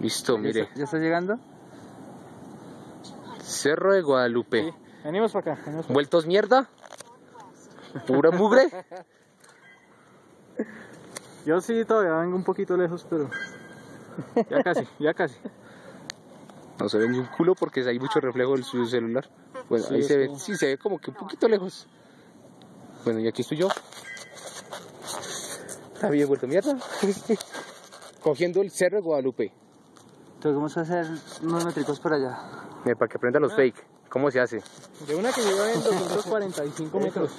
Listo, mire. ¿Ya está llegando? Cerro de Guadalupe. Sí. Venimos para acá. Venimos para ¿Vueltos mierda? ¿Pura mugre? Yo sí todavía vengo un poquito lejos, pero ya casi, ya casi. No se ve ni un culo porque hay mucho reflejo del su celular. Bueno, Sí, ahí se ve, como- sí se ve como que un poquito lejos. Bueno, y aquí estoy yo. Está bien vuelto mierda. Cogiendo el cerro de Guadalupe. Entonces vamos a hacer unos metricos por allá. Mira, para que aprenda los fake. ¿Cómo se hace? De una que lleva en 245 metros.